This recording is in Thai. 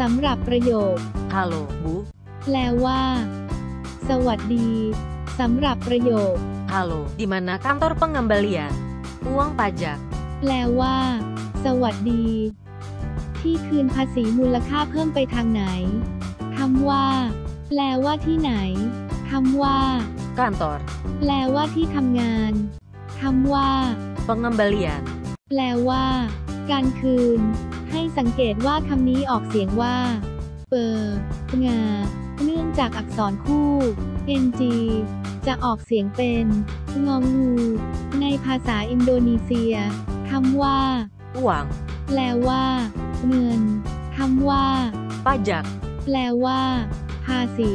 สำหรับประโยค Halo, Bu. แปลว่า สวัสดี สำหรับประโยค Halo, di mana kantor pengembalian uang pajak? แปลว่า สวัสดี ที่คืนภาษีมูลค่าเพิ่มไปทางไหนคำว่า แปลว่าที่ไหนคำว่า Kantor แปลว่าที่ทำงานคำว่า pengembalian แปลว่า การคืน ให้สังเกตว่าคำนี้ออกเสียงว่า เปองา เนื่องจากอักษรคู่ ng จะออกเสียงเป็น งองู ในภาษาอินโดนีเซียคำว่า uang แปลว่า เงินคำว่า pajak แปลว่า ภาษี